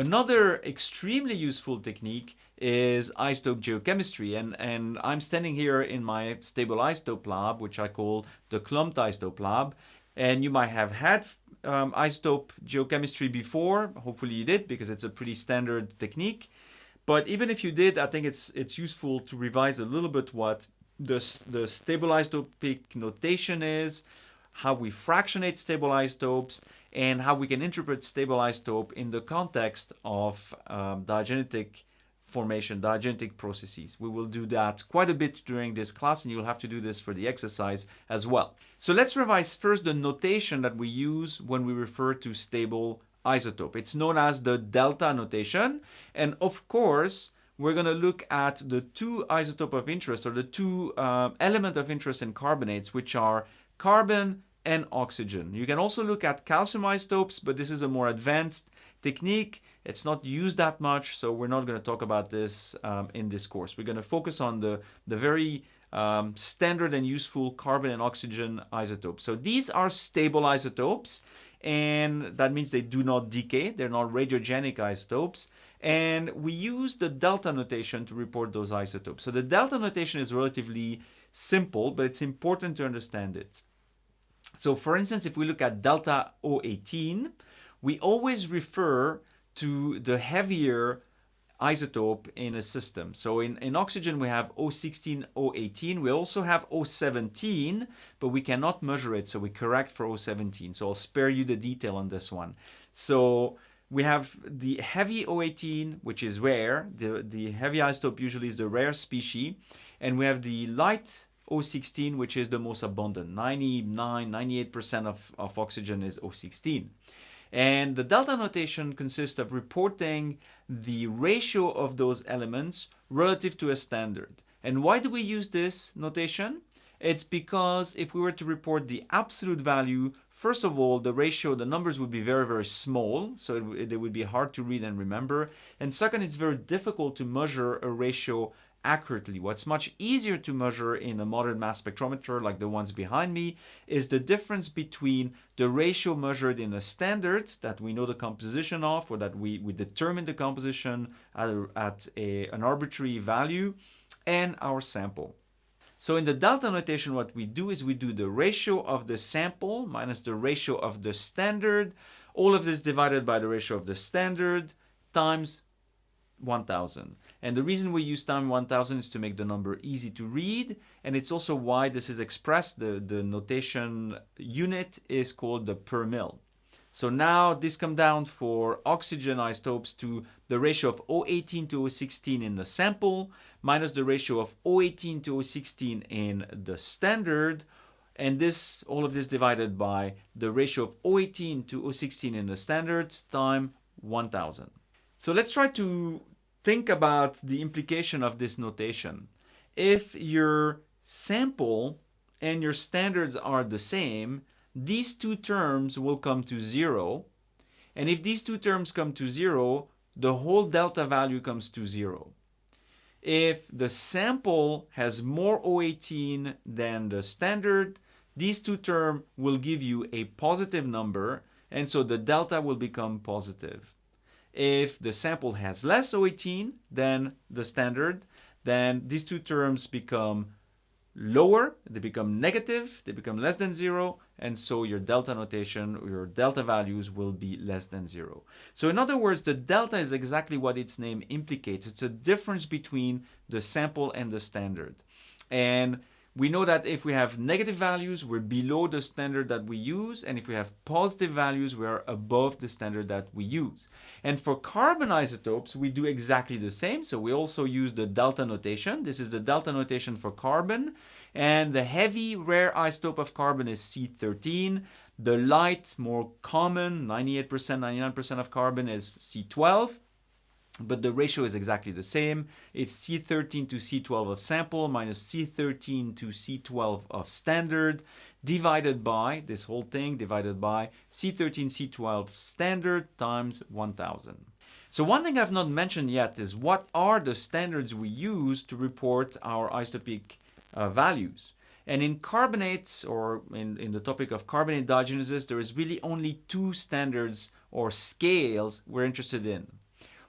Another extremely useful technique is isotope geochemistry and, and I'm standing here in my stable isotope lab which I call the clumped isotope lab and you might have had um, isotope geochemistry before, hopefully you did because it's a pretty standard technique. But even if you did I think it's it's useful to revise a little bit what the, the stable isotopic notation is, how we fractionate stable isotopes and how we can interpret stable isotope in the context of um, diagenetic formation, diagenetic processes. We will do that quite a bit during this class and you'll have to do this for the exercise as well. So let's revise first the notation that we use when we refer to stable isotope. It's known as the delta notation and of course we're going to look at the two isotope of interest or the two uh, element of interest in carbonates which are carbon and oxygen. You can also look at calcium isotopes, but this is a more advanced technique. It's not used that much, so we're not going to talk about this um, in this course. We're going to focus on the, the very um, standard and useful carbon and oxygen isotopes. So these are stable isotopes, and that means they do not decay. They're not radiogenic isotopes. And we use the delta notation to report those isotopes. So the delta notation is relatively simple, but it's important to understand it. So for instance, if we look at delta O18, we always refer to the heavier isotope in a system. So in, in oxygen we have O16, O18. We also have O17, but we cannot measure it, so we correct for O17. So I'll spare you the detail on this one. So we have the heavy O18, which is rare. The, the heavy isotope usually is the rare species. And we have the light O16, which is the most abundant. 99, 98% of, of oxygen is O16. And the delta notation consists of reporting the ratio of those elements relative to a standard. And why do we use this notation? It's because if we were to report the absolute value, first of all, the ratio, the numbers would be very, very small, so it, it would be hard to read and remember. And second, it's very difficult to measure a ratio accurately. What's much easier to measure in a modern mass spectrometer like the ones behind me is the difference between the ratio measured in a standard that we know the composition of or that we, we determine the composition at, a, at a, an arbitrary value and our sample. So in the delta notation what we do is we do the ratio of the sample minus the ratio of the standard, all of this divided by the ratio of the standard times 1000. And the reason we use time 1000 is to make the number easy to read. And it's also why this is expressed. The, the notation unit is called the per mil. So now this comes down for oxygen isotopes to the ratio of O18 to O16 in the sample minus the ratio of O18 to O16 in the standard. And this, all of this divided by the ratio of O18 to O16 in the standard time 1000. So let's try to think about the implication of this notation. If your sample and your standards are the same, these two terms will come to zero. And if these two terms come to zero, the whole delta value comes to zero. If the sample has more O18 than the standard, these two terms will give you a positive number, and so the delta will become positive. If the sample has less O18 than the standard, then these two terms become lower, they become negative, they become less than zero, and so your delta notation, your delta values will be less than zero. So in other words, the delta is exactly what its name implicates. It's a difference between the sample and the standard. And we know that if we have negative values, we're below the standard that we use. And if we have positive values, we are above the standard that we use. And for carbon isotopes, we do exactly the same. So we also use the delta notation. This is the delta notation for carbon. And the heavy rare isotope of carbon is C13. The light, more common, 98%, 99% of carbon is C12 but the ratio is exactly the same. It's C13 to C12 of sample minus C13 to C12 of standard divided by, this whole thing divided by C13 C12 standard times 1000. So one thing I've not mentioned yet is what are the standards we use to report our isotopic uh, values. And in carbonates, or in, in the topic of carbonate diagenesis, there is really only two standards or scales we're interested in.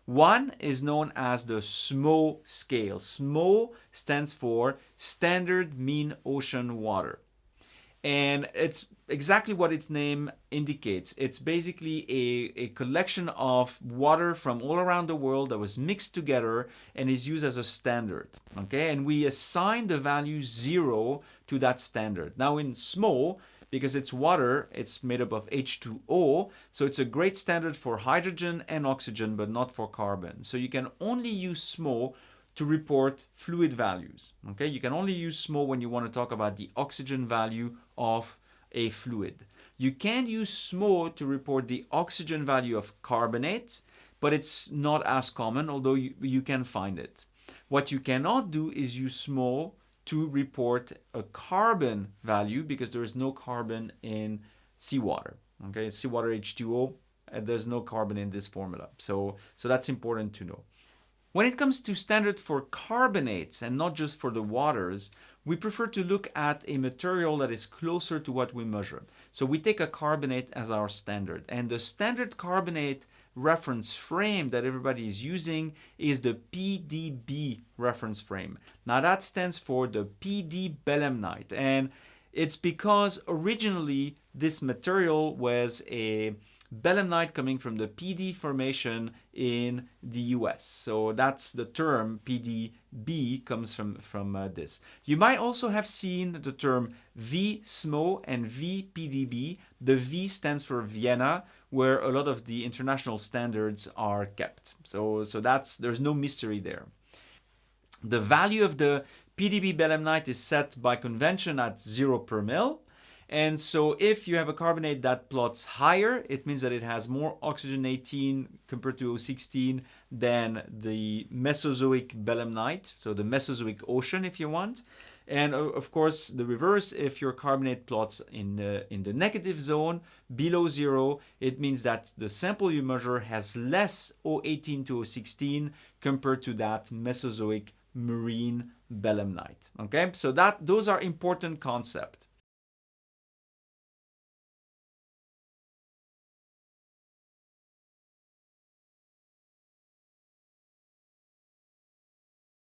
One is known as the SMOW scale. SMOW stands for Standard Mean Ocean Water. And it's exactly what its name indicates. It's basically a, a collection of water from all around the world that was mixed together and is used as a standard. Okay, and we assign the value zero to that standard. Now in SMOW, because it's water, it's made up of H2O, so it's a great standard for hydrogen and oxygen, but not for carbon. So you can only use SMOW to report fluid values. Okay, you can only use SMOW when you want to talk about the oxygen value of a fluid. You can use SMOW to report the oxygen value of carbonate, but it's not as common, although you, you can find it. What you cannot do is use SMOW to report a carbon value because there is no carbon in seawater. Okay, seawater H2O, uh, there's no carbon in this formula. So, so that's important to know. When it comes to standard for carbonates and not just for the waters, we prefer to look at a material that is closer to what we measure. So we take a carbonate as our standard and the standard carbonate reference frame that everybody is using is the PDB reference frame. Now that stands for the Pee Dee belemnite and it's because originally this material was a belemnite coming from the Pee Dee formation in the US. So that's the term PDB comes from, from uh, this. You might also have seen the term VSMOW and VPDB. The V stands for Vienna, where a lot of the international standards are kept. So, so that's there's no mystery there. The value of the PDB belemnite is set by convention at 0 per mil. And so if you have a carbonate that plots higher, it means that it has more oxygen 18 compared to O16 than the Mesozoic belemnite, so the Mesozoic ocean if you want. And of course, the reverse, if your carbonate plots in the, in the negative zone, below zero, it means that the sample you measure has less O18 to O16 compared to that Mesozoic marine belemnite. Okay, so that those are important concepts.